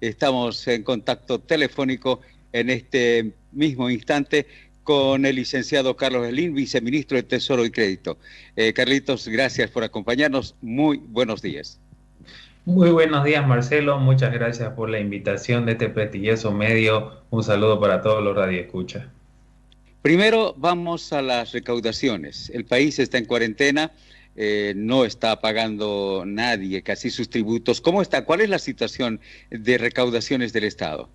Estamos en contacto telefónico en este mismo instante con el licenciado Carlos Elín, viceministro de Tesoro y Crédito. Eh, Carlitos, gracias por acompañarnos. Muy buenos días. Muy buenos días, Marcelo. Muchas gracias por la invitación de este prestigioso medio. Un saludo para todos los radioescuchas. Primero vamos a las recaudaciones. El país está en cuarentena, eh, no está pagando nadie casi sus tributos. ¿Cómo está? ¿Cuál es la situación de recaudaciones del Estado?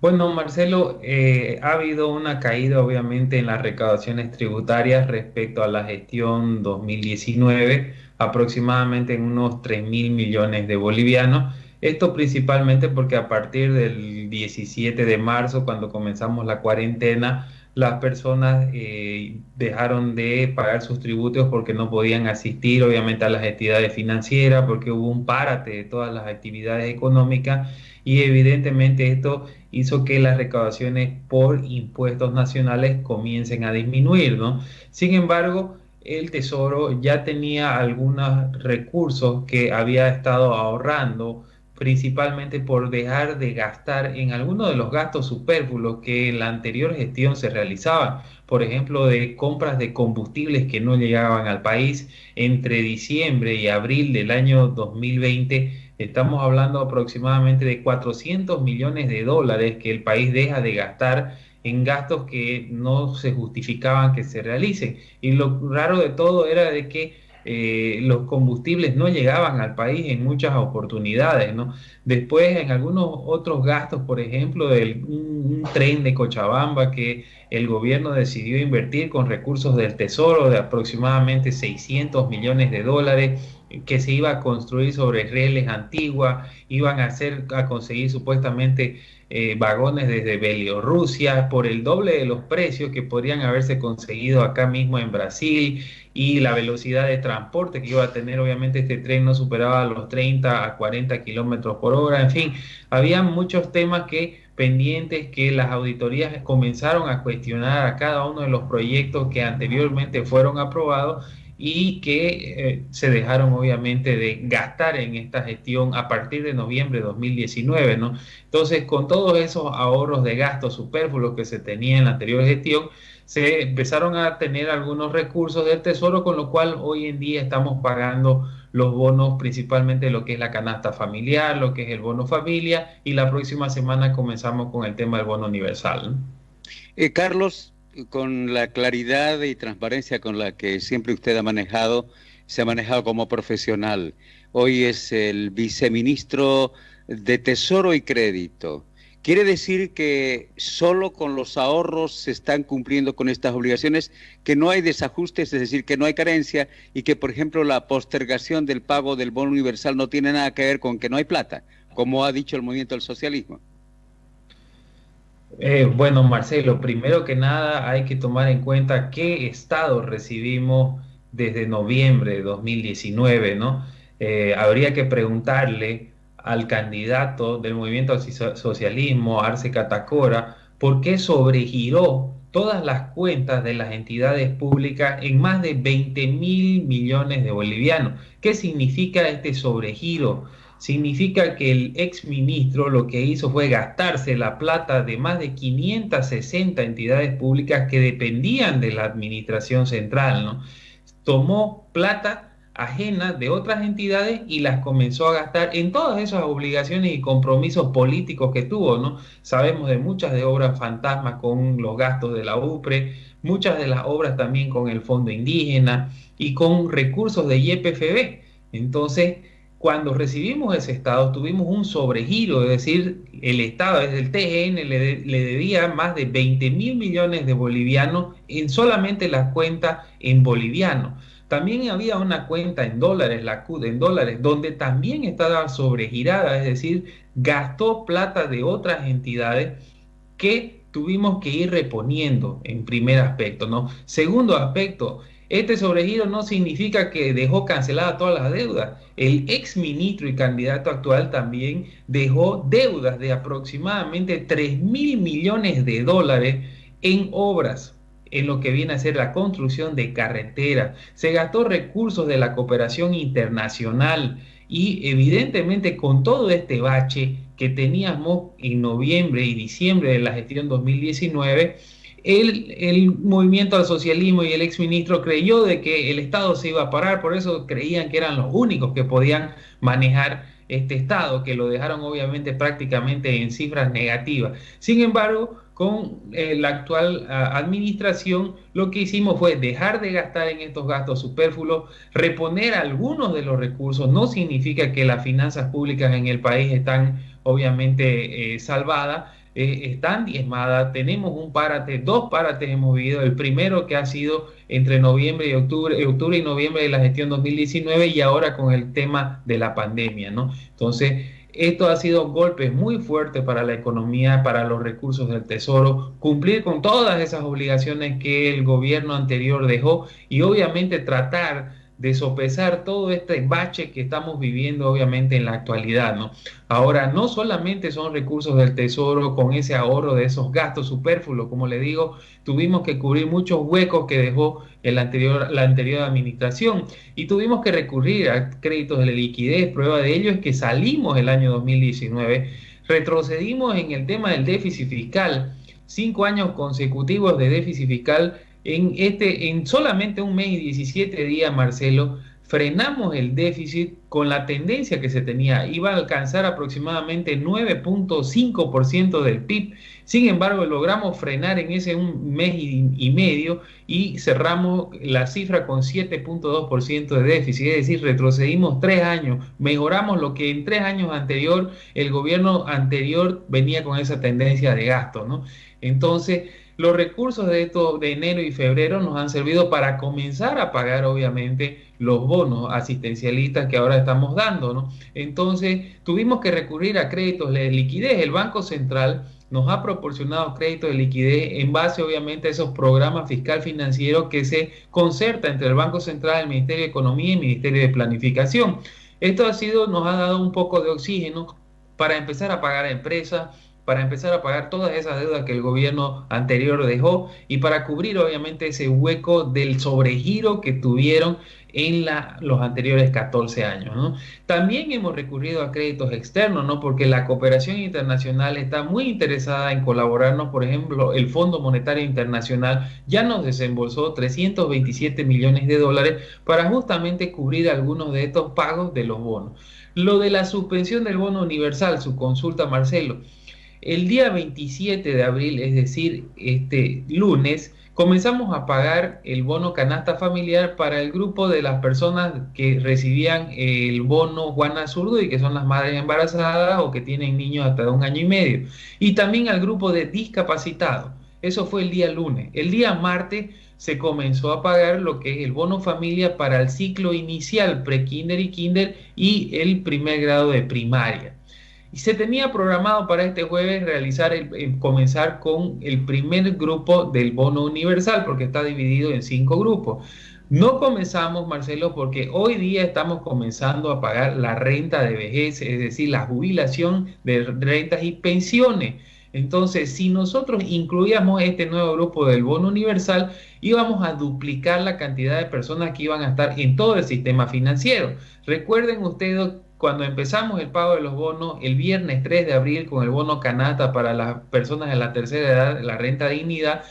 Bueno, Marcelo, eh, ha habido una caída obviamente en las recaudaciones tributarias respecto a la gestión 2019, aproximadamente en unos 3 mil millones de bolivianos. Esto principalmente porque a partir del 17 de marzo, cuando comenzamos la cuarentena, las personas eh, dejaron de pagar sus tributos porque no podían asistir obviamente a las actividades financieras, porque hubo un párate de todas las actividades económicas y evidentemente esto hizo que las recaudaciones por impuestos nacionales comiencen a disminuir, ¿no? Sin embargo, el Tesoro ya tenía algunos recursos que había estado ahorrando principalmente por dejar de gastar en algunos de los gastos superfluos que en la anterior gestión se realizaban, por ejemplo, de compras de combustibles que no llegaban al país entre diciembre y abril del año 2020. Estamos hablando aproximadamente de 400 millones de dólares que el país deja de gastar en gastos que no se justificaban que se realicen. Y lo raro de todo era de que eh, los combustibles no llegaban al país en muchas oportunidades, ¿no? Después, en algunos otros gastos, por ejemplo, del un, tren de Cochabamba que el gobierno decidió invertir con recursos del Tesoro de aproximadamente 600 millones de dólares que se iba a construir sobre rieles antiguas, iban a hacer a conseguir supuestamente eh, vagones desde Bielorrusia por el doble de los precios que podrían haberse conseguido acá mismo en Brasil y la velocidad de transporte que iba a tener, obviamente este tren no superaba los 30 a 40 kilómetros por hora, en fin, había muchos temas que pendientes que las auditorías comenzaron a cuestionar a cada uno de los proyectos que anteriormente fueron aprobados y que eh, se dejaron obviamente de gastar en esta gestión a partir de noviembre de 2019, ¿no? Entonces, con todos esos ahorros de gastos superfluos que se tenía en la anterior gestión, se empezaron a tener algunos recursos del Tesoro, con lo cual hoy en día estamos pagando los bonos, principalmente lo que es la canasta familiar, lo que es el bono familia, y la próxima semana comenzamos con el tema del bono universal. Eh, Carlos, con la claridad y transparencia con la que siempre usted ha manejado, se ha manejado como profesional. Hoy es el viceministro de Tesoro y Crédito. ¿Quiere decir que solo con los ahorros se están cumpliendo con estas obligaciones, que no hay desajustes, es decir, que no hay carencia y que, por ejemplo, la postergación del pago del bono universal no tiene nada que ver con que no hay plata, como ha dicho el movimiento del socialismo? Eh, bueno, Marcelo, primero que nada hay que tomar en cuenta qué estado recibimos desde noviembre de 2019, ¿no? Eh, habría que preguntarle al candidato del movimiento socialismo, Arce Catacora, por qué sobregiró todas las cuentas de las entidades públicas en más de 20 mil millones de bolivianos. ¿Qué significa este sobregiro? Significa que el ex ministro lo que hizo fue gastarse la plata de más de 560 entidades públicas que dependían de la administración central, ¿no? Tomó plata ajena de otras entidades y las comenzó a gastar en todas esas obligaciones y compromisos políticos que tuvo, ¿no? Sabemos de muchas de obras fantasmas con los gastos de la UPRE, muchas de las obras también con el Fondo Indígena y con recursos de YPFB. Entonces, cuando recibimos ese Estado tuvimos un sobregiro, es decir, el Estado, desde el TGN, le, debía más de 20 mil millones de bolivianos en solamente la cuenta en boliviano. También había una cuenta en dólares, la CUD en dólares, donde también estaba sobregirada, es decir, gastó plata de otras entidades que tuvimos que ir reponiendo en primer aspecto, ¿no? Segundo aspecto, este sobregiro no significa que dejó canceladas todas las deudas. El ex ministro y candidato actual también dejó deudas de aproximadamente 3 mil millones de dólares en obras en lo que viene a ser la construcción de carreteras. Se gastó recursos de la cooperación internacional y evidentemente con todo este bache que teníamos en noviembre y diciembre de la gestión 2019, el, movimiento al socialismo y el exministro creyó de que el Estado se iba a parar, por eso creían que eran los únicos que podían manejar este Estado, que lo dejaron obviamente prácticamente en cifras negativas. Sin embargo, con eh, la actual ah, administración, lo que hicimos fue dejar de gastar en estos gastos superfluos, reponer algunos de los recursos. No significa que las finanzas públicas en el país están obviamente eh, salvadas, eh, están diezmadas. Tenemos un párate, dos párates hemos vivido. El primero que ha sido entre noviembre y octubre, octubre y noviembre de la gestión 2019 y ahora con el tema de la pandemia, ¿no? Entonces, esto ha sido golpes muy fuertes para la economía, para los recursos del Tesoro, cumplir con todas esas obligaciones que el gobierno anterior dejó y obviamente tratar de sopesar todo este bache que estamos viviendo obviamente en la actualidad, ¿no? Ahora, no solamente son recursos del Tesoro con ese ahorro de esos gastos superfluos, como le digo, tuvimos que cubrir muchos huecos que dejó el anterior, la anterior administración y tuvimos que recurrir a créditos de liquidez. Prueba de ello es que salimos el año 2019, retrocedimos en el tema del déficit fiscal, cinco años consecutivos de déficit fiscal en, este, en solamente un mes y 17 días, Marcelo, frenamos el déficit con la tendencia que se tenía. Iba a alcanzar aproximadamente 9.5% del PIB. Sin embargo, logramos frenar en ese un mes y, medio y cerramos la cifra con 7.2% de déficit. Es decir, retrocedimos tres años, mejoramos lo que en tres años anterior el gobierno anterior venía con esa tendencia de gasto. ¿no? Entonces, los recursos de, esto, de enero y febrero nos han servido para comenzar a pagar, obviamente, los bonos asistencialistas que ahora estamos dando, ¿no? Entonces, tuvimos que recurrir a créditos de liquidez. El Banco Central nos ha proporcionado créditos de liquidez en base, obviamente, a esos programas fiscal financieros que se concerta entre el Banco Central, el Ministerio de Economía y el Ministerio de Planificación. Esto ha sido, nos ha dado un poco de oxígeno para empezar a pagar a empresas, para empezar a pagar todas esas deudas que el gobierno anterior dejó y para cubrir obviamente ese hueco del sobregiro que tuvieron en la, los anteriores 14 años. También hemos recurrido a créditos externos, ¿no? porque la cooperación internacional está muy interesada en colaborarnos. Por ejemplo, el Fondo Monetario Internacional ya nos desembolsó 327 millones de dólares para justamente cubrir algunos de estos pagos de los bonos. Lo de la suspensión del bono universal, su consulta, Marcelo. El día 27 de abril, es decir, este lunes, comenzamos a pagar el bono canasta familiar para el grupo de las personas que recibían el bono Juana Zurdo y que son las madres embarazadas o que tienen niños hasta un año y medio. Y también al grupo de discapacitados. Eso fue el día lunes. El día martes se comenzó a pagar lo que es el bono familia para el ciclo inicial, pre-kinder y kinder y el primer grado de primaria. Y se tenía programado para este jueves realizar el, comenzar con el primer grupo del bono universal, porque está dividido en cinco grupos. No comenzamos, Marcelo, porque hoy día estamos comenzando a pagar la renta de vejez, es decir, la jubilación de rentas y pensiones. Entonces, si nosotros incluíamos este nuevo grupo del bono universal, íbamos a duplicar la cantidad de personas que iban a estar en todo el sistema financiero. Recuerden ustedes cuando empezamos el pago de los bonos el viernes 3 de abril con el bono canasta para las personas de la tercera edad, la renta dignidad,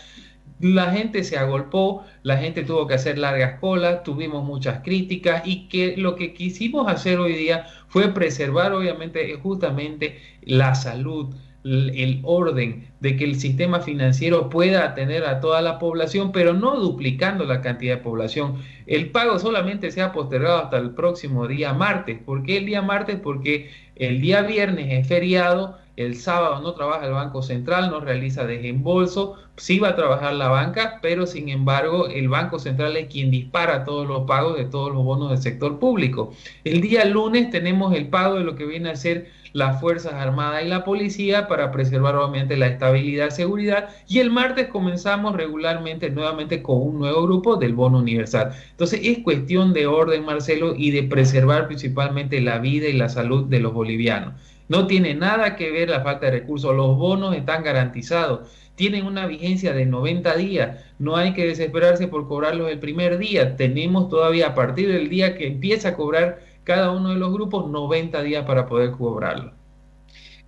la gente se agolpó, la gente tuvo que hacer largas colas, tuvimos muchas críticas y que lo que quisimos hacer hoy día fue preservar obviamente justamente la salud, el orden de que el sistema financiero pueda atender a toda la población, pero no duplicando la cantidad de población. El pago solamente se ha postergado hasta el próximo día martes. ¿Por qué el día martes? Porque el día viernes es feriado, el sábado no trabaja el Banco Central, no realiza desembolso, sí va a trabajar la banca, pero sin embargo el Banco Central es quien dispara todos los pagos de todos los bonos del sector público. El día lunes tenemos el pago de lo que viene a ser las Fuerzas Armadas y la Policía para preservar obviamente la estabilidad seguridad. Y el martes comenzamos regularmente nuevamente con un nuevo grupo del bono universal. Entonces es cuestión de orden, Marcelo, y de preservar principalmente la vida y la salud de los bolivianos. No tiene nada que ver la falta de recursos. Los bonos están garantizados. Tienen una vigencia de 90 días. No hay que desesperarse por cobrarlos el primer día. Tenemos todavía a partir del día que empieza a cobrar cada uno de los grupos 90 días para poder cobrarlo.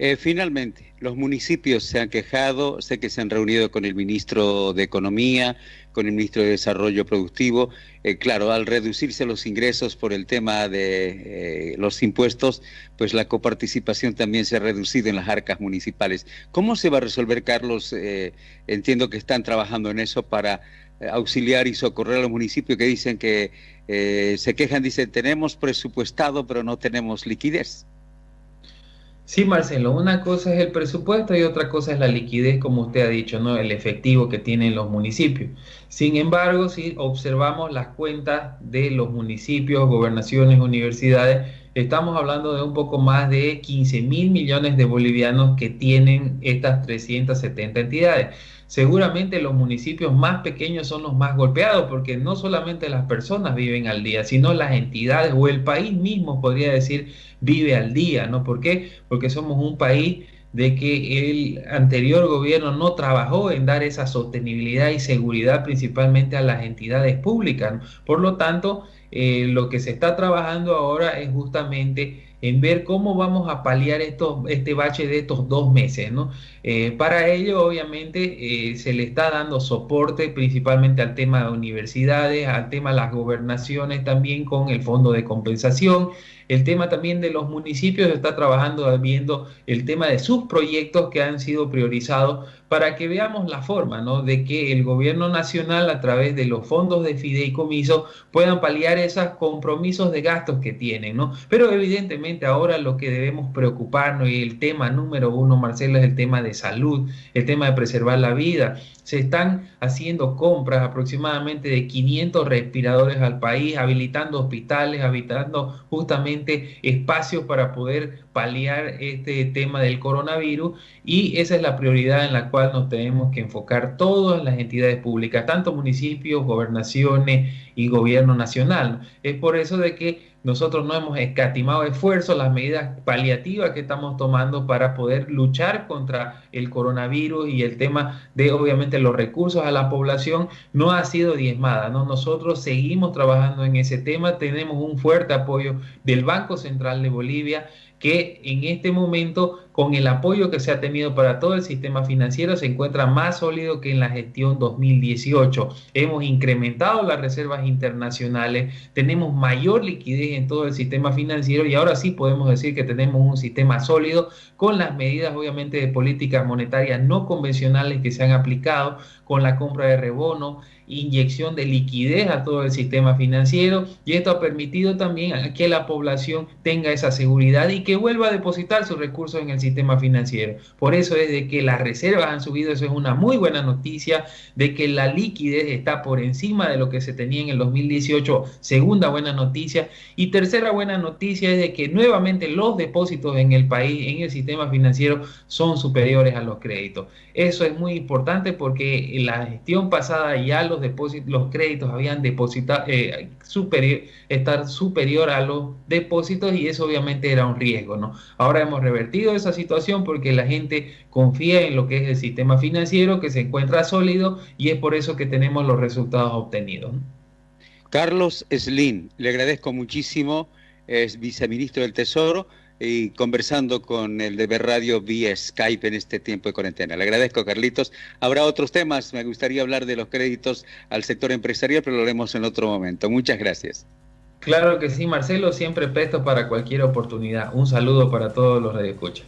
Eh, finalmente, los municipios se han quejado, sé que se han reunido con el ministro de Economía, con el ministro de Desarrollo Productivo. Eh, claro, al reducirse los ingresos por el tema de eh, los impuestos, pues la coparticipación también se ha reducido en las arcas municipales. ¿Cómo se va a resolver, Carlos? entiendo que están trabajando en eso para auxiliar y socorrer a los municipios que dicen que se quejan, dicen, tenemos presupuestado, pero no tenemos liquidez. Sí, Marcelo, una cosa es el presupuesto y otra cosa es la liquidez, como usted ha dicho, ¿no? El efectivo que tienen los municipios. Sin embargo, si observamos las cuentas de los municipios, gobernaciones, universidades, estamos hablando de un poco más de 15 mil millones de bolivianos que tienen estas 370 entidades. Seguramente los municipios más pequeños son los más golpeados porque no solamente las personas viven al día, sino las entidades o el país mismo, podría decir, vive al día, ¿no? ¿Por qué? Porque somos un país de que el anterior gobierno no trabajó en dar esa sostenibilidad y seguridad principalmente a las entidades públicas. Por lo tanto, eh, lo que se está trabajando ahora es justamente en ver cómo vamos a paliar este bache de estos dos meses. ¿no? Eh, para ello, obviamente, eh, se le está dando soporte principalmente al tema de universidades, al tema de las gobernaciones también con el fondo de compensación. El tema también de los municipios está trabajando viendo el tema de sus proyectos que han sido priorizados para que veamos la forma ¿no? de que el gobierno nacional a través de los fondos de fideicomiso puedan paliar esos compromisos de gastos que tienen. ¿no? Pero evidentemente ahora lo que debemos preocuparnos y el tema número uno, Marcelo, es el tema de salud, el tema de preservar la vida se están haciendo compras aproximadamente de 500 respiradores al país, habilitando hospitales, habilitando justamente espacios para poder paliar este tema del coronavirus y esa es la prioridad en la cual nos tenemos que enfocar todas las entidades públicas, tanto municipios, gobernaciones y gobierno nacional. Es por eso de que nosotros no hemos escatimado esfuerzos, las medidas paliativas que estamos tomando para poder luchar contra el coronavirus y el tema de obviamente los recursos a la población no ha sido diezmada. ¿no? Nosotros seguimos trabajando en ese tema, tenemos un fuerte apoyo del Banco Central de Bolivia que en este momento, con el apoyo que se ha tenido para todo el sistema financiero, se encuentra más sólido que en la gestión 2018. Hemos incrementado las reservas internacionales, tenemos mayor liquidez en todo el sistema financiero y ahora sí podemos decir que tenemos un sistema sólido con las medidas obviamente de políticas monetarias no convencionales que se han aplicado, con la compra de rebono, inyección de liquidez a todo el sistema financiero y esto ha permitido también que la población tenga esa seguridad y que vuelva a depositar sus recursos en el sistema financiero. Por eso es de que las reservas han subido, eso es una muy buena noticia, de que la liquidez está por encima de lo que se tenía en el 2018, segunda buena noticia. Y tercera buena noticia es de que nuevamente los depósitos en el país, en el sistema financiero, son superiores a los créditos. Eso es muy importante porque en la gestión pasada ya los depósitos, los créditos habían depositado, eh, superior, estar superior a los depósitos y eso obviamente era un riesgo, ¿no? Ahora hemos revertido esa situación porque la gente confía en lo que es el sistema financiero que se encuentra sólido y es por eso que tenemos los resultados obtenidos. Carlos Slim, le agradezco muchísimo, es viceministro del Tesoro y conversando con el de Radio vía Skype en este tiempo de cuarentena. Le agradezco, Carlitos. Habrá otros temas. Me gustaría hablar de los créditos al sector empresarial, pero lo haremos en otro momento. Muchas gracias. Claro que sí, Marcelo. Siempre presto para cualquier oportunidad. Un saludo para todos los radioescuchas.